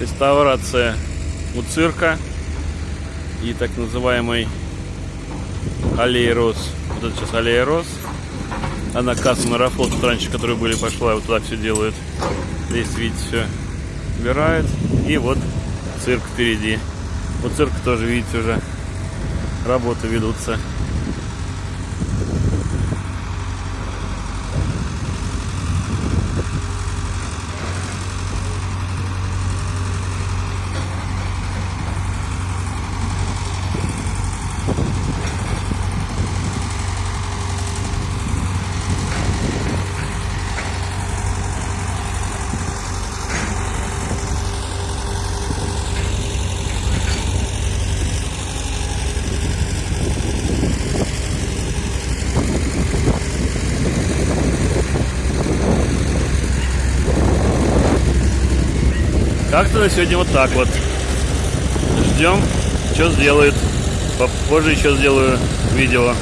реставрация у цирка и так называемый аллея роз. Вот это сейчас аллея роз. Она касса марафон, тут раньше, которые были, пошла, вот туда все делают. Здесь, видите, все убирают. И вот цирк впереди. У цирка тоже, видите, уже работы ведутся. Как-то на сегодня вот так вот. Ждем, что сделают. Попозже еще сделаю видео.